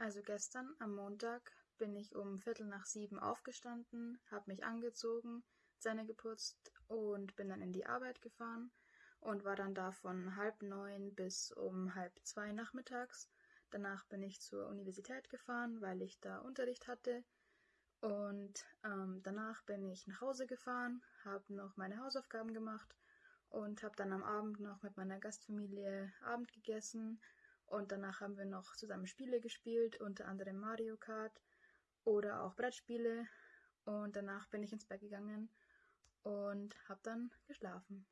Also gestern am Montag bin ich um Viertel nach sieben aufgestanden, habe mich angezogen, Zähne geputzt und bin dann in die Arbeit gefahren und war dann da von halb neun bis um halb zwei nachmittags. Danach bin ich zur Universität gefahren, weil ich da Unterricht hatte. Und ähm, danach bin ich nach Hause gefahren, habe noch meine Hausaufgaben gemacht und habe dann am Abend noch mit meiner Gastfamilie Abend gegessen und danach haben wir noch zusammen Spiele gespielt, unter anderem Mario Kart oder auch Brettspiele. Und danach bin ich ins Bett gegangen und habe dann geschlafen.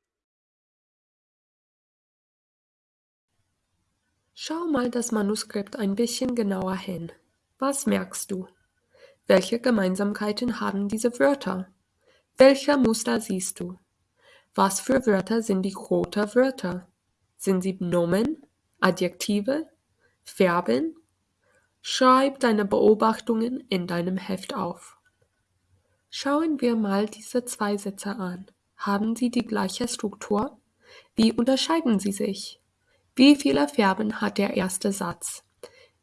Schau mal das Manuskript ein bisschen genauer hin. Was merkst du? Welche Gemeinsamkeiten haben diese Wörter? Welche Muster siehst du? Was für Wörter sind die roten Wörter? Sind sie Nomen? Adjektive, Verben. Schreib deine Beobachtungen in deinem Heft auf. Schauen wir mal diese zwei Sätze an. Haben sie die gleiche Struktur? Wie unterscheiden sie sich? Wie viele Verben hat der erste Satz?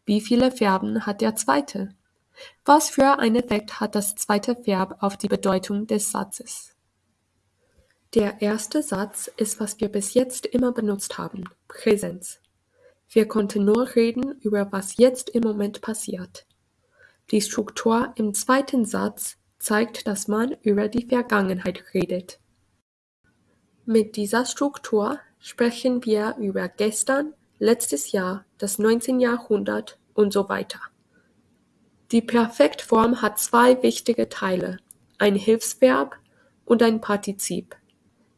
Wie viele Verben hat der zweite? Was für einen Effekt hat das zweite Verb auf die Bedeutung des Satzes? Der erste Satz ist, was wir bis jetzt immer benutzt haben, Präsenz. Wir konnten nur reden über was jetzt im Moment passiert. Die Struktur im zweiten Satz zeigt, dass man über die Vergangenheit redet. Mit dieser Struktur sprechen wir über gestern, letztes Jahr, das 19. Jahrhundert und so weiter. Die Perfektform hat zwei wichtige Teile, ein Hilfsverb und ein Partizip.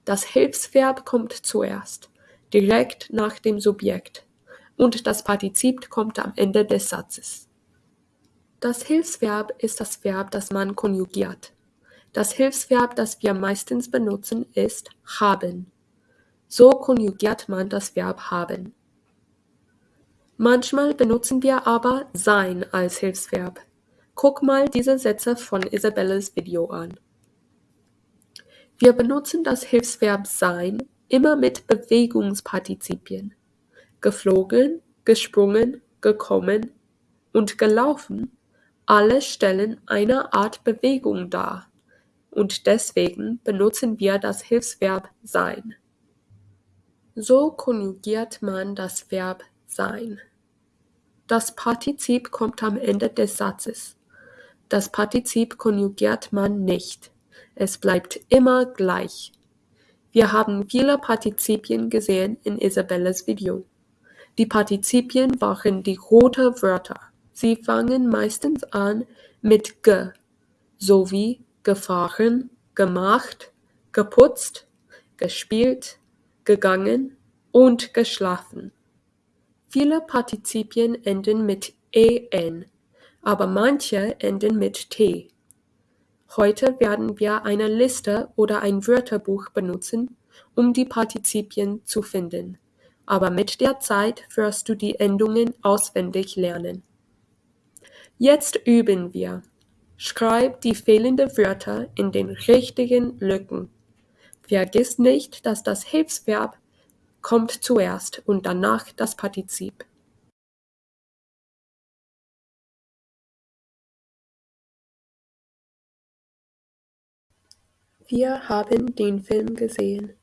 Das Hilfsverb kommt zuerst, direkt nach dem Subjekt und das Partizip kommt am Ende des Satzes. Das Hilfsverb ist das Verb, das man konjugiert. Das Hilfsverb, das wir meistens benutzen, ist haben. So konjugiert man das Verb haben. Manchmal benutzen wir aber sein als Hilfsverb. Guck mal diese Sätze von Isabelles Video an. Wir benutzen das Hilfsverb sein immer mit Bewegungspartizipien geflogen, gesprungen, gekommen und gelaufen alle stellen eine Art Bewegung dar, und deswegen benutzen wir das Hilfsverb sein. So konjugiert man das Verb sein. Das Partizip kommt am Ende des Satzes. Das Partizip konjugiert man nicht. Es bleibt immer gleich. Wir haben viele Partizipien gesehen in Isabelles Video. Die Partizipien waren die roten Wörter. Sie fangen meistens an mit "ge", sowie gefahren, gemacht, geputzt, gespielt, gegangen und geschlafen. Viele Partizipien enden mit "en", aber manche enden mit "t". Heute werden wir eine Liste oder ein Wörterbuch benutzen, um die Partizipien zu finden aber mit der Zeit wirst du die Endungen auswendig lernen. Jetzt üben wir. Schreib die fehlenden Wörter in den richtigen Lücken. Vergiss nicht, dass das Hilfsverb kommt zuerst und danach das Partizip. Wir haben den Film gesehen.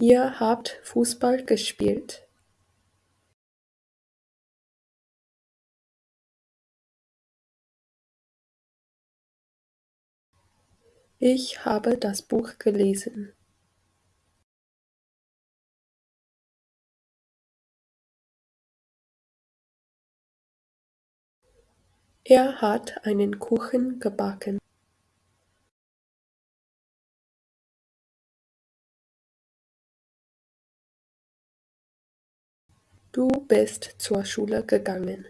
Ihr habt Fußball gespielt. Ich habe das Buch gelesen. Er hat einen Kuchen gebacken. Du bist zur Schule gegangen.